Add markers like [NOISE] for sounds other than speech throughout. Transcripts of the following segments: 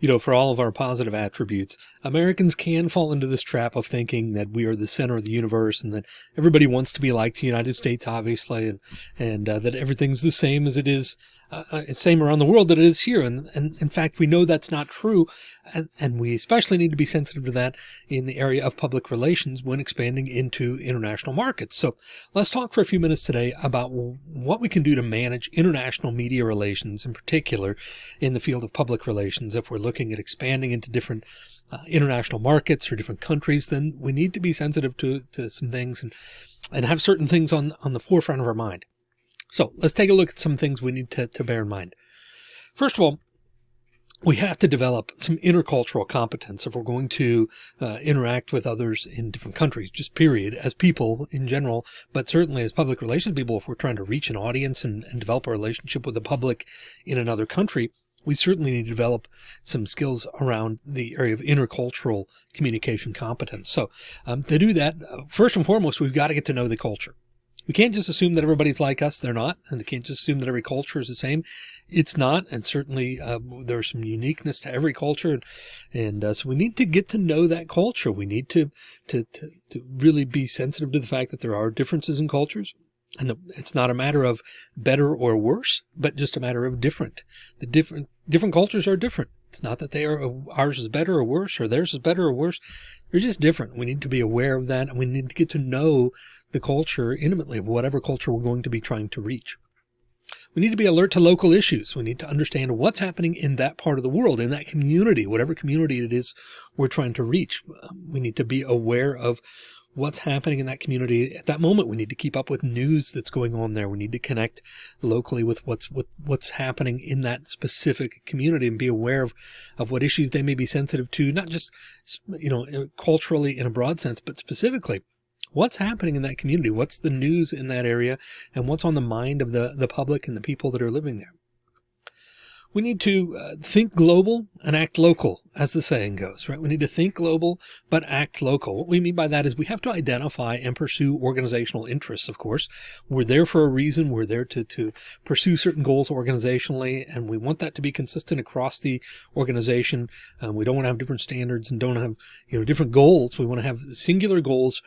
you know, for all of our positive attributes, Americans can fall into this trap of thinking that we are the center of the universe and that everybody wants to be like the United States, obviously, and, and uh, that everything's the same as it is uh, uh, same around the world that it is here. And, and in fact, we know that's not true. And, and we especially need to be sensitive to that in the area of public relations when expanding into international markets. So let's talk for a few minutes today about what we can do to manage international media relations in particular in the field of public relations. If we're looking at expanding into different uh, international markets or different countries, then we need to be sensitive to, to some things and, and have certain things on, on the forefront of our mind. So let's take a look at some things we need to, to bear in mind. First of all, we have to develop some intercultural competence if we're going to uh, interact with others in different countries, just period, as people in general, but certainly as public relations people, if we're trying to reach an audience and, and develop a relationship with the public in another country, we certainly need to develop some skills around the area of intercultural communication competence. So um, to do that, uh, first and foremost, we've got to get to know the culture. We can't just assume that everybody's like us. They're not. And we can't just assume that every culture is the same. It's not. And certainly uh, there's some uniqueness to every culture. And uh, so we need to get to know that culture. We need to, to, to, to really be sensitive to the fact that there are differences in cultures. And it's not a matter of better or worse, but just a matter of different. The different, different cultures are different. It's not that they are ours is better or worse or theirs is better or worse. They're just different. We need to be aware of that and we need to get to know the culture intimately of whatever culture we're going to be trying to reach. We need to be alert to local issues. We need to understand what's happening in that part of the world, in that community, whatever community it is we're trying to reach. We need to be aware of what's happening in that community at that moment. We need to keep up with news that's going on there. We need to connect locally with what's with what's happening in that specific community and be aware of, of what issues they may be sensitive to, not just, you know, uh, culturally in a broad sense, but specifically what's happening in that community? What's the news in that area and what's on the mind of the, the public and the people that are living there? We need to uh, think global and act local, as the saying goes, right? We need to think global, but act local. What we mean by that is we have to identify and pursue organizational interests, of course. We're there for a reason. We're there to, to pursue certain goals organizationally, and we want that to be consistent across the organization. Um, we don't want to have different standards and don't have, you know, different goals. We want to have singular goals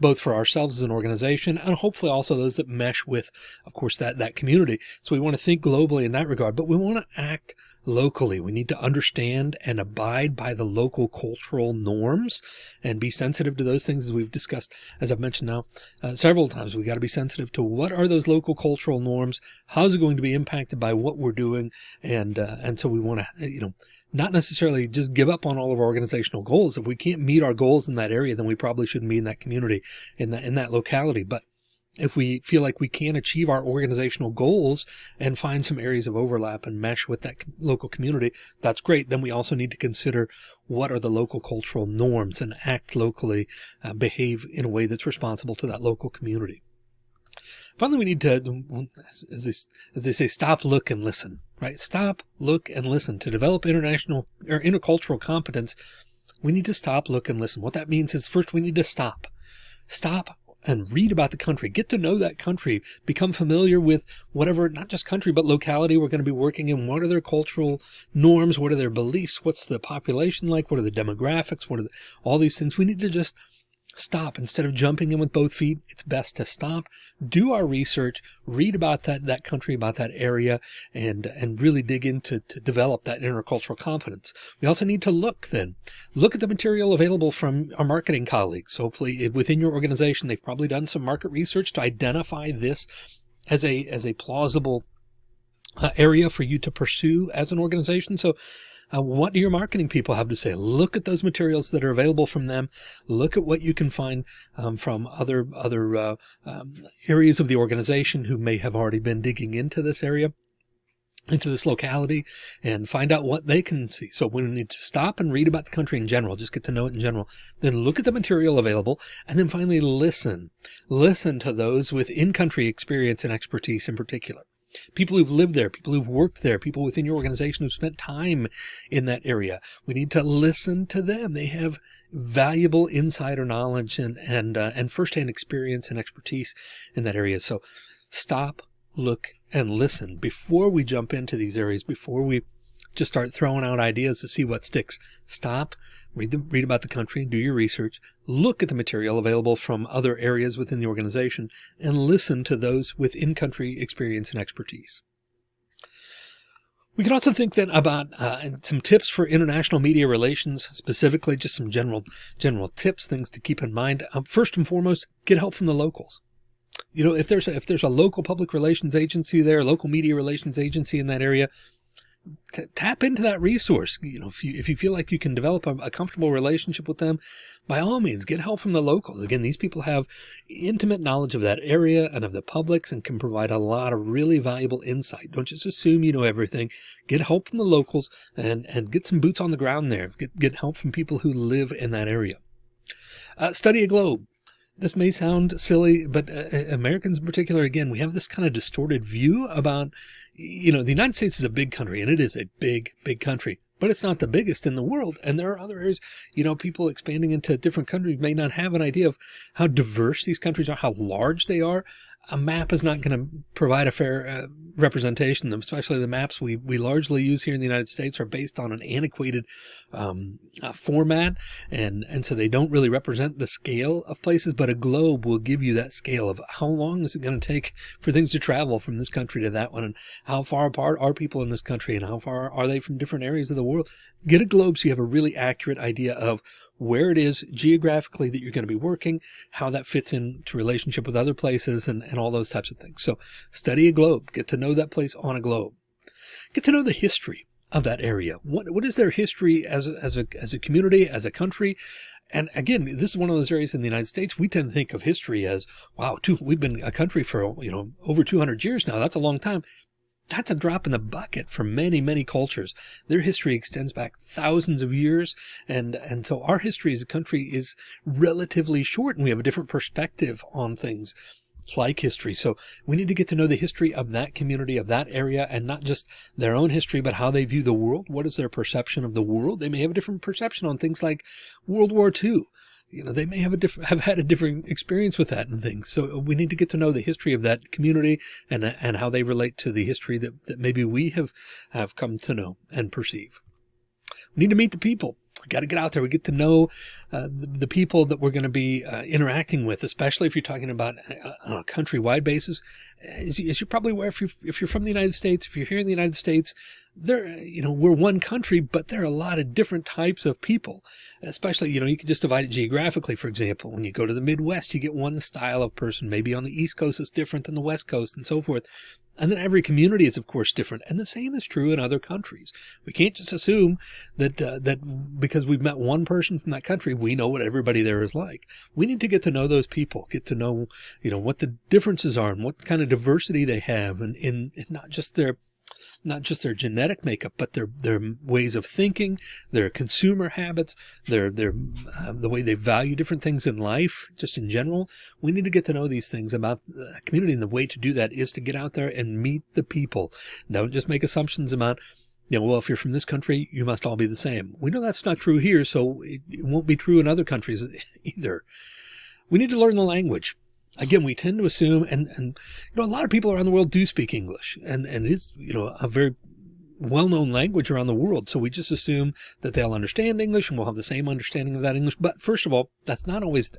both for ourselves as an organization and hopefully also those that mesh with, of course, that, that community. So we want to think globally in that regard, but we want to act locally. We need to understand and abide by the local cultural norms and be sensitive to those things as we've discussed, as I've mentioned now uh, several times. We've got to be sensitive to what are those local cultural norms? How's it going to be impacted by what we're doing? And, uh, and so we want to, you know, not necessarily just give up on all of our organizational goals. If we can't meet our goals in that area, then we probably shouldn't be in that community, in that, in that locality. But if we feel like we can achieve our organizational goals and find some areas of overlap and mesh with that local community, that's great. Then we also need to consider what are the local cultural norms and act locally, uh, behave in a way that's responsible to that local community. Finally, we need to, as they, as they say, stop, look, and listen, right? Stop, look, and listen. To develop international or intercultural competence, we need to stop, look, and listen. What that means is first we need to stop. Stop and read about the country, get to know that country, become familiar with whatever, not just country, but locality we're going to be working in. What are their cultural norms? What are their beliefs? What's the population like? What are the demographics? What are the, all these things? We need to just stop instead of jumping in with both feet. It's best to stop, do our research, read about that, that country, about that area, and, and really dig into to develop that intercultural competence. We also need to look then, look at the material available from our marketing colleagues. Hopefully within your organization, they've probably done some market research to identify this as a, as a plausible uh, area for you to pursue as an organization. So uh, what do your marketing people have to say? Look at those materials that are available from them. Look at what you can find um, from other other uh, um, areas of the organization who may have already been digging into this area into this locality and find out what they can see. So we need to stop and read about the country in general, just get to know it in general, then look at the material available and then finally listen, listen to those with in-country experience and expertise in particular people who've lived there, people who've worked there, people within your organization who've spent time in that area. We need to listen to them. They have valuable insider knowledge and, and, uh, and firsthand experience and expertise in that area. So stop, look, and listen before we jump into these areas, before we just start throwing out ideas to see what sticks. Stop, read the, read about the country, do your research, look at the material available from other areas within the organization, and listen to those with in-country experience and expertise. We can also think then about uh, some tips for international media relations, specifically just some general general tips, things to keep in mind. Um, first and foremost, get help from the locals. You know, if there's a, if there's a local public relations agency there, local media relations agency in that area, tap into that resource. You know, if you if you feel like you can develop a, a comfortable relationship with them, by all means, get help from the locals. Again, these people have intimate knowledge of that area and of the publics and can provide a lot of really valuable insight. Don't just assume you know everything. Get help from the locals and, and get some boots on the ground there. Get, get help from people who live in that area. Uh, study a globe. This may sound silly, but uh, uh Americans in particular, again, we have this kind of distorted view about, you know, the United States is a big country and it is a big, big country but it's not the biggest in the world. And there are other areas, you know, people expanding into different countries may not have an idea of how diverse these countries are, how large they are a map is not going to provide a fair uh, representation, especially the maps we, we largely use here in the United States are based on an antiquated um, uh, format. And, and so they don't really represent the scale of places, but a globe will give you that scale of how long is it going to take for things to travel from this country to that one? And how far apart are people in this country and how far are they from different areas of the world? Get a globe so you have a really accurate idea of where it is geographically that you're going to be working, how that fits into relationship with other places and, and all those types of things. So study a globe, get to know that place on a globe, get to know the history of that area. What, what is their history as a, as a, as a community, as a country? And again, this is one of those areas in the United States. We tend to think of history as, wow, two, we've been a country for, you know, over 200 years now. That's a long time that's a drop in the bucket for many, many cultures. Their history extends back thousands of years. And, and so our history as a country is relatively short and we have a different perspective on things like history. So we need to get to know the history of that community, of that area, and not just their own history, but how they view the world. What is their perception of the world? They may have a different perception on things like World War II you know, they may have a different, have had a different experience with that and things. So we need to get to know the history of that community and, and how they relate to the history that, that maybe we have, have come to know and perceive. We need to meet the people. We got to get out there. We get to know uh, the, the, people that we're going to be uh, interacting with, especially if you're talking about uh, on a countrywide basis. As, as you're probably aware, if you're, if you're from the United States, if you're here in the United States, there, you know, we're one country, but there are a lot of different types of people especially, you know, you can just divide it geographically. For example, when you go to the Midwest, you get one style of person. Maybe on the East Coast, it's different than the West Coast and so forth. And then every community is, of course, different. And the same is true in other countries. We can't just assume that, uh, that because we've met one person from that country, we know what everybody there is like. We need to get to know those people, get to know, you know, what the differences are and what kind of diversity they have and in, in not just their not just their genetic makeup, but their, their ways of thinking, their consumer habits, their, their, uh, the way they value different things in life, just in general. We need to get to know these things about the community. And the way to do that is to get out there and meet the people. Don't just make assumptions about, you know, well, if you're from this country, you must all be the same. We know that's not true here, so it, it won't be true in other countries [LAUGHS] either. We need to learn the language again, we tend to assume, and, and, you know, a lot of people around the world do speak English and, and it is, you know, a very well-known language around the world. So we just assume that they'll understand English and we'll have the same understanding of that English. But first of all, that's not always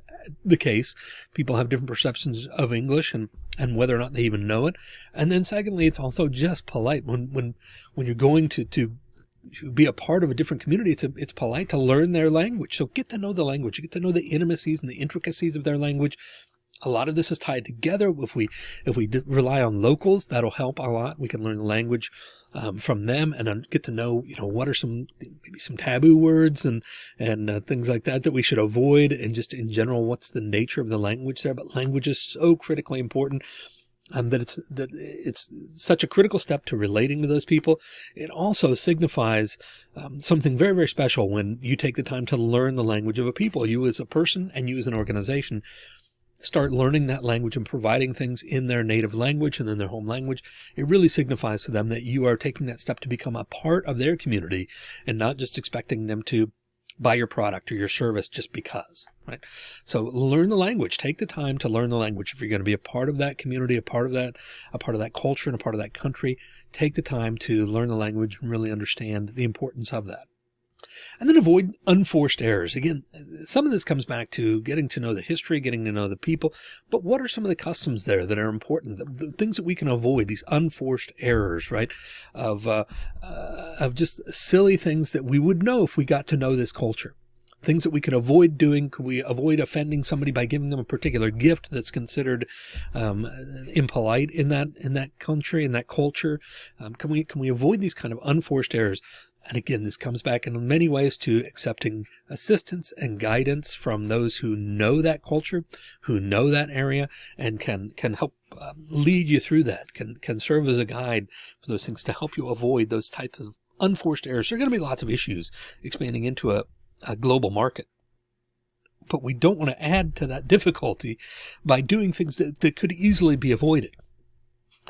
the case. People have different perceptions of English and, and whether or not they even know it. And then secondly, it's also just polite when, when, when you're going to, to be a part of a different community, it's, a, it's polite to learn their language. So get to know the language, get to know the intimacies and the intricacies of their language a lot of this is tied together. If we if we rely on locals, that'll help a lot. We can learn the language um, from them and get to know, you know, what are some maybe some taboo words and and uh, things like that that we should avoid, and just in general, what's the nature of the language there. But language is so critically important. Um, that it's that it's such a critical step to relating to those people. It also signifies um, something very, very special when you take the time to learn the language of a people, you as a person and you as an organization start learning that language and providing things in their native language and in their home language, it really signifies to them that you are taking that step to become a part of their community and not just expecting them to buy your product or your service just because, right? So learn the language, take the time to learn the language. If you're going to be a part of that community, a part of that, a part of that culture and a part of that country, take the time to learn the language and really understand the importance of that. And then avoid unforced errors. Again, some of this comes back to getting to know the history, getting to know the people, but what are some of the customs there that are important, the, the things that we can avoid, these unforced errors, right? Of, uh, uh, of just silly things that we would know if we got to know this culture things that we could avoid doing. Could we avoid offending somebody by giving them a particular gift that's considered um, impolite in that in that country in that culture? Um, can we can we avoid these kind of unforced errors? And again, this comes back in many ways to accepting assistance and guidance from those who know that culture, who know that area, and can can help um, lead you through that, can can serve as a guide for those things to help you avoid those types of unforced errors. There are going to be lots of issues expanding into a, a global market. But we don't want to add to that difficulty by doing things that, that could easily be avoided,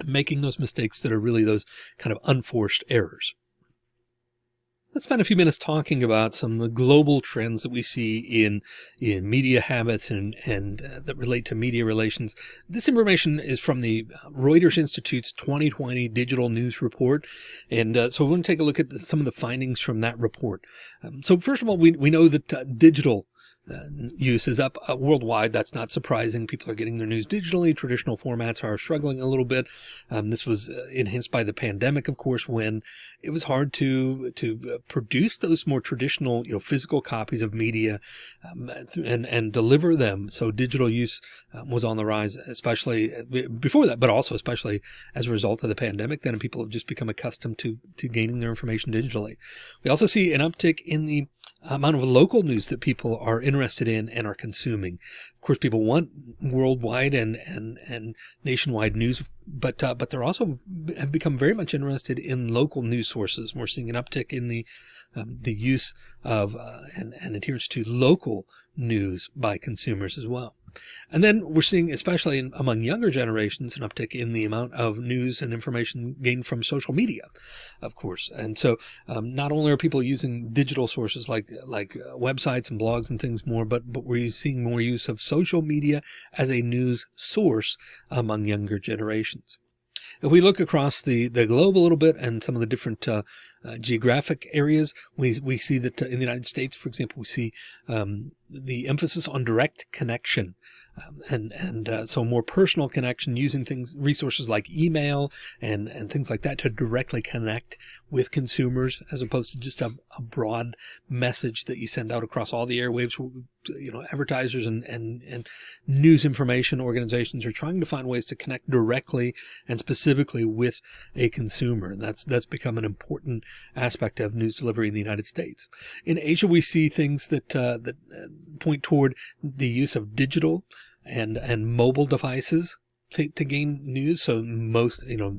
making those mistakes that are really those kind of unforced errors. Let's spend a few minutes talking about some of the global trends that we see in in media habits and and uh, that relate to media relations. This information is from the Reuters Institute's 2020 Digital News Report, and uh, so we want to take a look at some of the findings from that report. Um, so first of all, we we know that uh, digital uh, use is up uh, worldwide. That's not surprising. People are getting their news digitally. Traditional formats are struggling a little bit. Um, this was uh, enhanced by the pandemic, of course, when it was hard to to produce those more traditional, you know, physical copies of media um, and and deliver them. So digital use um, was on the rise, especially before that, but also especially as a result of the pandemic. Then people have just become accustomed to to gaining their information digitally. We also see an uptick in the amount of local news that people are interested in and are consuming. Of course, people want worldwide and and and nationwide news, but uh, but they're also have become very much interested in local news sources. We're seeing an uptick in the um, the use of uh, and, and adherence to local news by consumers as well. And then we're seeing, especially in, among younger generations, an uptick in the amount of news and information gained from social media, of course. And so um, not only are people using digital sources like like uh, websites and blogs and things more, but but we're seeing more use of social media as a news source among younger generations. If we look across the, the globe a little bit and some of the different uh, uh, geographic areas, we, we see that uh, in the United States, for example, we see um, the emphasis on direct connection um, and and uh, so more personal connection using things resources like email and and things like that to directly connect with consumers as opposed to just a, a broad message that you send out across all the airwaves you know advertisers and and and news information organizations are trying to find ways to connect directly and specifically with a consumer and that's that's become an important aspect of news delivery in the United States in Asia we see things that uh, that uh, point toward the use of digital and and mobile devices to, to gain news. So most, you know,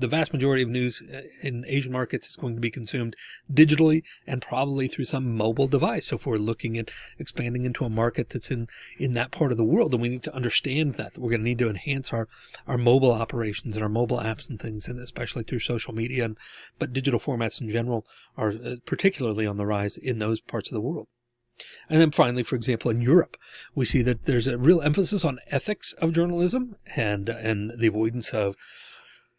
the vast majority of news uh, in Asian markets is going to be consumed digitally and probably through some mobile device. So if we're looking at expanding into a market that's in, in that part of the world, then we need to understand that, that we're going to need to enhance our, our mobile operations and our mobile apps and things, and especially through social media. And, but digital formats in general are uh, particularly on the rise in those parts of the world. And then finally, for example, in Europe, we see that there's a real emphasis on ethics of journalism and, and the avoidance of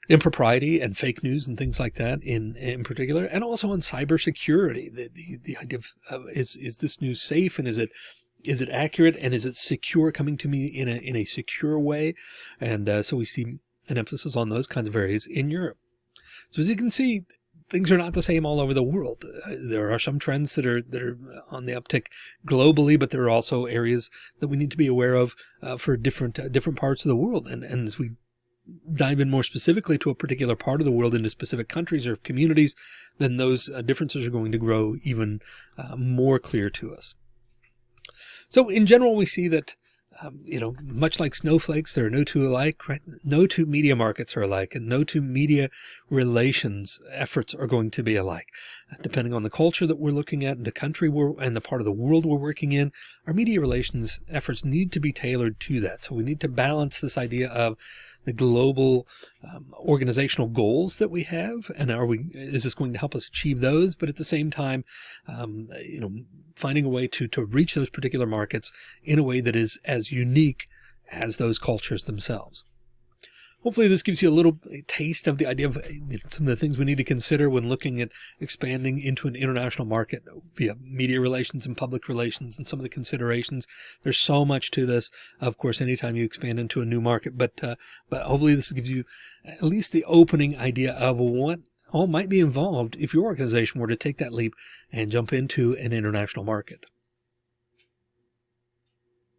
impropriety and fake news and things like that in, in particular, and also on cybersecurity. The, the, the idea of, uh, is, is this news safe and is it, is it accurate and is it secure coming to me in a, in a secure way? And uh, so we see an emphasis on those kinds of areas in Europe. So as you can see, things are not the same all over the world. Uh, there are some trends that are that are on the uptick globally, but there are also areas that we need to be aware of uh, for different uh, different parts of the world. And and as we dive in more specifically to a particular part of the world into specific countries or communities, then those uh, differences are going to grow even uh, more clear to us. So in general, we see that um, you know, much like snowflakes, there are no two alike, right? No two media markets are alike and no two media relations efforts are going to be alike. Depending on the culture that we're looking at and the country we're, and the part of the world we're working in, our media relations efforts need to be tailored to that. So we need to balance this idea of the global um, organizational goals that we have and are we is this going to help us achieve those? But at the same time um, you know finding a way to to reach those particular markets in a way that is as unique as those cultures themselves hopefully this gives you a little taste of the idea of some of the things we need to consider when looking at expanding into an international market via media relations and public relations and some of the considerations. There's so much to this, of course, anytime you expand into a new market, but, uh, but hopefully this gives you at least the opening idea of what all might be involved if your organization were to take that leap and jump into an international market.